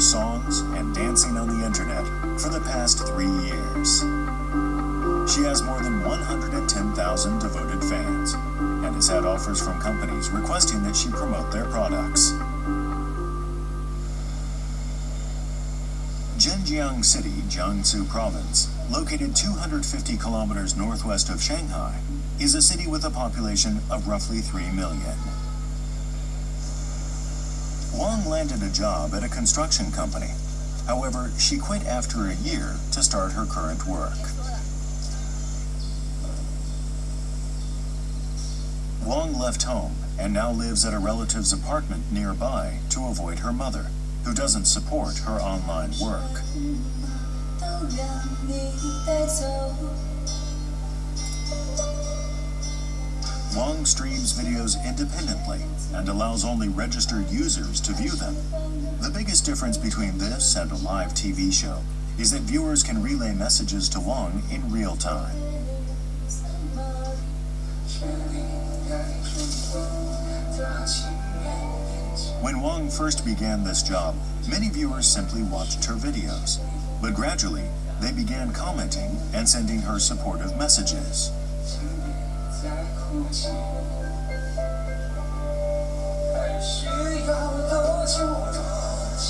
songs and dancing on the internet for the past three years. She has more than 110,000 devoted fans and has had offers from companies requesting that she promote their products. Zhenjiang City, Jiangsu Province, located 250 kilometers northwest of Shanghai, is a city with a population of roughly 3 million. Wang landed a job at a construction company. However, she quit after a year to start her current work. Wong left home and now lives at a relative's apartment nearby to avoid her mother, who doesn't support her online work. Wang streams videos independently and allows only registered users to view them. The biggest difference between this and a live TV show is that viewers can relay messages to Wang in real time. When Wang first began this job, many viewers simply watched her videos. But gradually, they began commenting and sending her supportive messages. 还需要多久多长？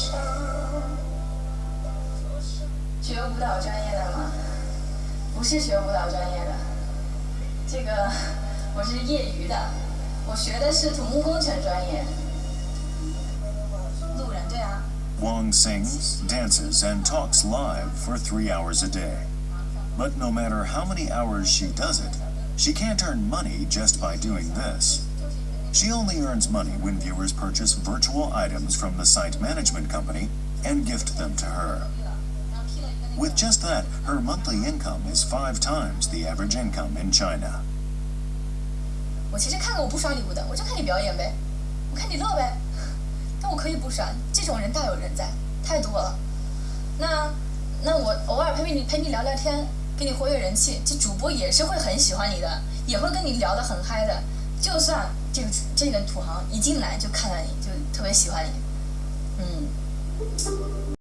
学舞蹈专业的吗？不是学舞蹈专业的，这个我是业余的，我学的是土木工程专业。路人对啊， Wang sings, dances, and talks live for three hours a day. But no matter how many hours she does it, she can't earn money just by doing this. She only earns money when viewers purchase virtual items from the site management company and gift them to her. With just that, her monthly income is five times the average income in China. 我其实看了我不刷礼物的，我就看你表演呗，我看你乐呗。但我可以不刷，这种人大有人在，太多了。那那我偶尔陪陪你陪你聊聊天， 给你活跃人气，这主播也是会很喜欢你的，也会跟你聊得很嗨的。就算这个这个土豪一进来就看到你就特别喜欢你，嗯。